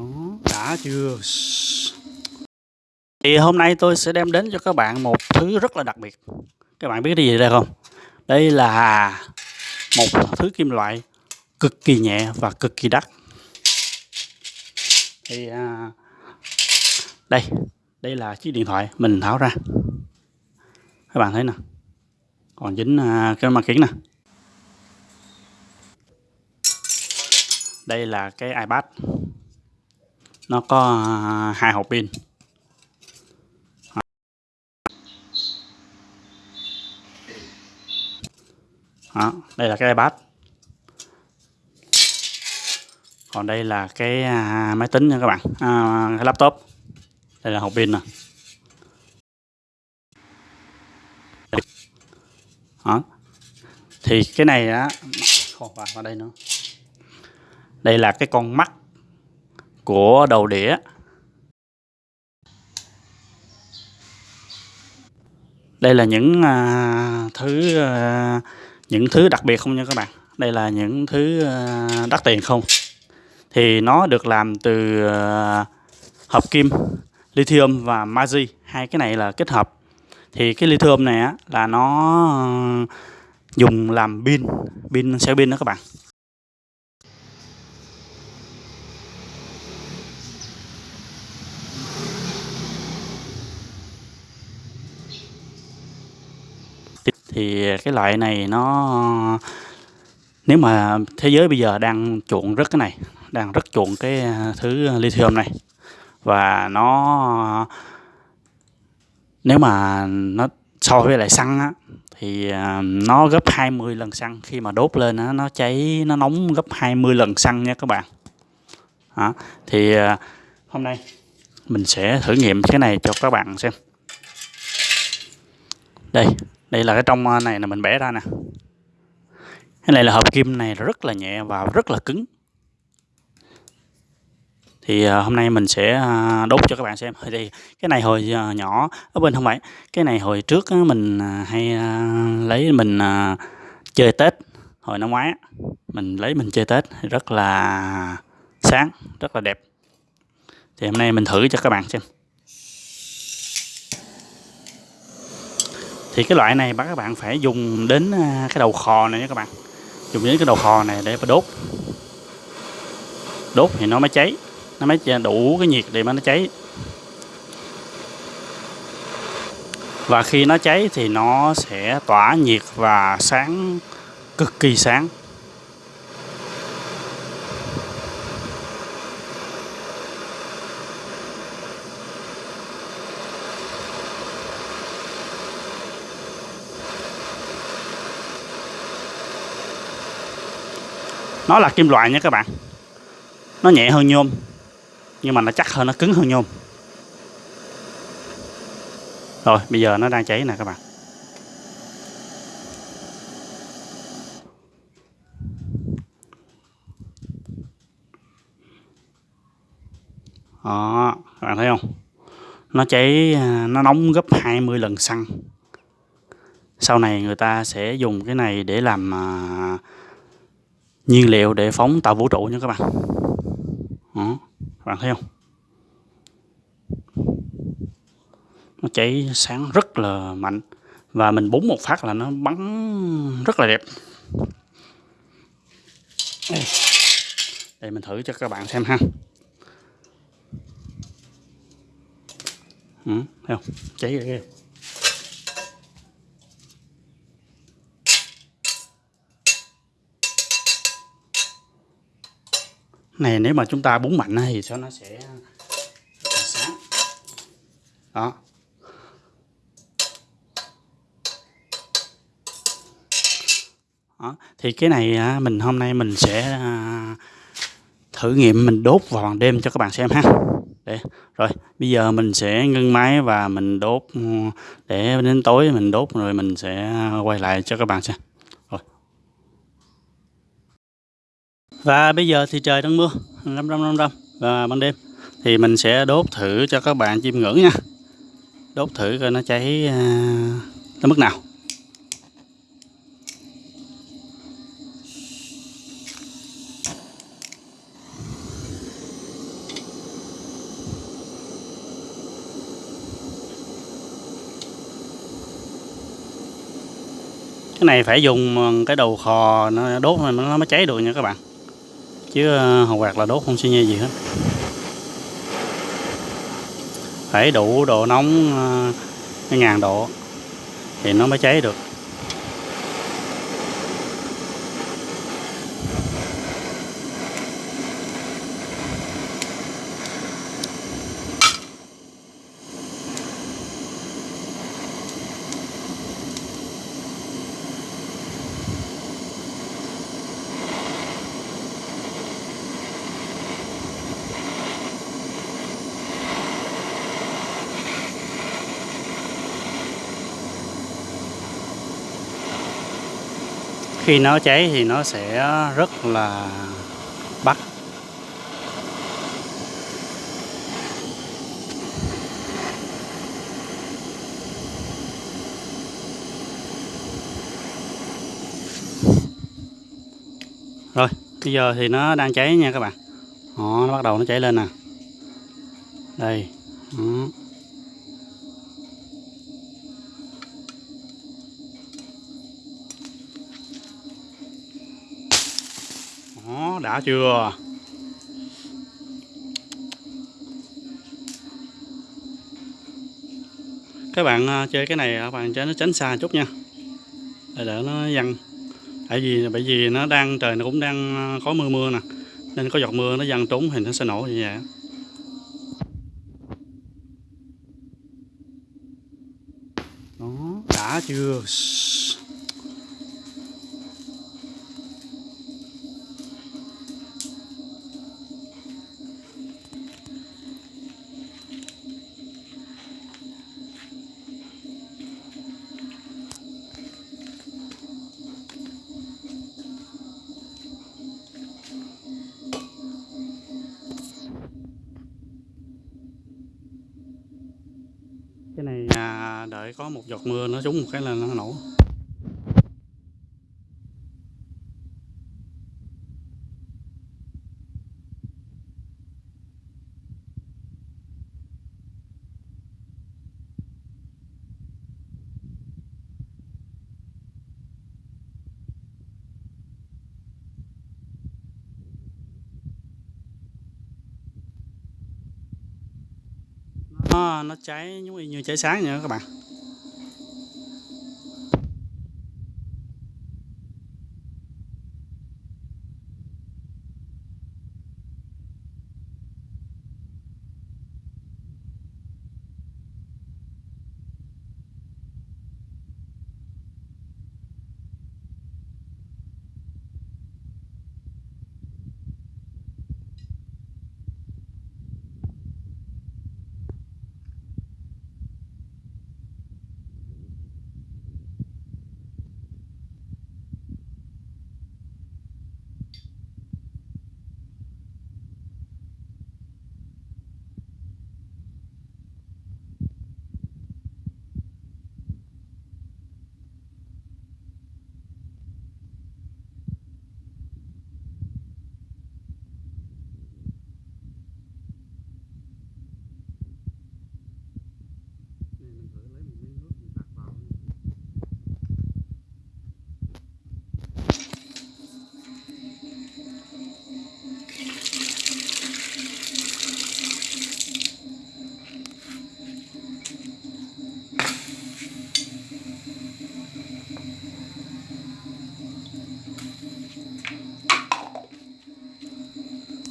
đó đã chưa? Thì hôm nay tôi sẽ đem đến cho các bạn một thứ rất là đặc biệt. Các bạn biết cái gì đây không? Đây là một thứ kim loại cực kỳ nhẹ và cực kỳ đắt. Thì à, đây đây là chiếc điện thoại mình tháo ra. Các bạn thấy nè. Còn dính à, cái mặt kính nè. Đây là cái iPad nó có à, hai hộp pin. Đó, đây là cái iPad. Còn đây là cái à, máy tính nha các bạn. À, cái laptop. Đây là hộp pin nè. Đó. thì cái này á còn vào đây nữa. Đây là cái con mắt của đầu đĩa. Đây là những à, thứ à, những thứ đặc biệt không nha các bạn? Đây là những thứ à, đắt tiền không? Thì nó được làm từ à, hợp kim lithium và magie. Hai cái này là kết hợp. Thì cái lithium này á, là nó à, dùng làm pin pin xe pin đó các bạn. Thì cái loại này nó nếu mà thế giới bây giờ đang chuộng rất cái này đang rất chuộng cái à, thứ lithium này. Và nó nếu mà nó so với lại xăng á thì à, nó gấp 20 lần xăng. Khi mà đốt lên á, nó cháy nó nóng gấp 20 lần xăng nha các bạn. Đó. thì à, hôm nay mình sẽ thử nghiệm cái này cho các bạn xem. Đây đây là cái trong à, này là mình bẻ ra nè. Cái này là hộp kim này rất là nhẹ và rất là cứng. Thì à, hôm nay mình sẽ à, đốt cho các bạn xem. Thì cái này hồi nhỏ ở bên không phải. Cái này hồi trước mình hay lấy mình chơi tết. Hồi năm ngoái mình lấy mình chơi tết rất là sáng, rất là đẹp. Thì hôm nay mình thử cho các bạn xem. Thì cái loại này các bạn phải dùng đến à, cái đầu khò này nha các bạn. Dùng đến cái đầu khò này để mà đốt. Đốt thì nó mới cháy, nó mới đủ cái nhiệt để mà nó cháy. Và khi nó cháy thì nó sẽ tỏa nhiệt và sáng, cực kỳ sáng. Nó là kim loại nha các bạn. Nó nhẹ hơn nhôm, nhưng mà nó chắc hơn, nó cứng hơn nhôm. Rồi, bây giờ nó đang cháy nè các bạn. Đó, các bạn thấy không? Nó cháy à, nó nóng gấp 20 lần xăng. Sau này người ta sẽ dùng cái này để làm à, nhiên liệu để phóng tàu vũ trụ nha các bạn. Đó, các bạn thấy không? Nó cháy sáng rất là mạnh và mình búng một phát là nó bắn rất là đẹp. Đây, đây mình thử cho các bạn xem ha. Ừ, thấy không? Cháy ghê. Này nếu mà chúng ta búng mạnh thì sao nó sẽ sáng. Đó. Đó. thì cái này à, mình hôm nay mình sẽ à, thử nghiệm mình đốt vào ban đêm cho các bạn xem ha. Để rồi bây giờ mình sẽ ngưng máy và mình đốt ừ, để đến tối mình đốt rồi mình sẽ à, quay lại cho các bạn xem. Và bây giờ thì trời đang mưa, râm râm râm râm và ban đêm thì mình sẽ đốt thử cho các bạn chim ngưỡng nha. Đốt thử coi nó cháy à, tới mức nào. cái này phải dùng à, cái đầu khò nó đốt nó mới cháy được nha các bạn chứ ờ, hầu quạt là đốt không xi nhê gì hết. Phải đủ độ nóng ờ, cái ngàn độ thì nó mới cháy được. Khi nó cháy thì nó sẽ rất là bắt. Rồi bây giờ thì nó đang cháy nha các bạn. Đó, nó bắt đầu nó cháy lên nè. Đây. Đó. Đó, đã chưa? Các bạn à, chơi cái này à, các bạn cho nó tránh xa chút nha. Để đỡ nó văng. Tại vì bởi vì nó đang trời nó cũng đang à, có mưa mưa nè. Nên có giọt mưa nó văng trúng thì nó sẽ nổ như vậy. Đó đã chưa? Dạ, đợi có một giọt mưa nó trúng một cái là nó nổ. Nó cháy giống như cháy sáng vậy đó các bạn.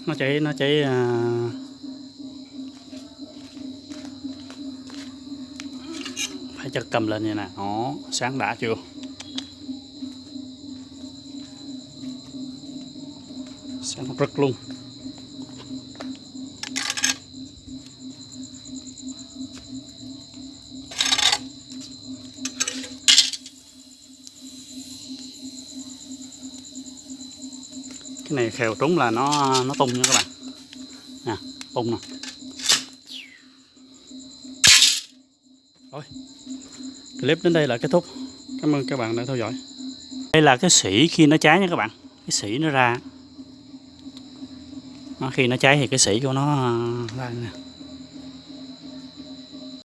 Nó cháy nó cháy à... phải chặt cầm lên như nè nó sáng đã chưa? Sáng rất luôn. Này khều trúng là nó nó tung nha các bạn. Nè tung nè. Rồi clip đến đây là kết thúc. Cảm ơn các bạn đã theo dõi. Đây là cái sỉ khi nó cháy nha các bạn. Cái sỉ nó ra. Nó, khi nó cháy thì cái sỉ của nó à, ra nè.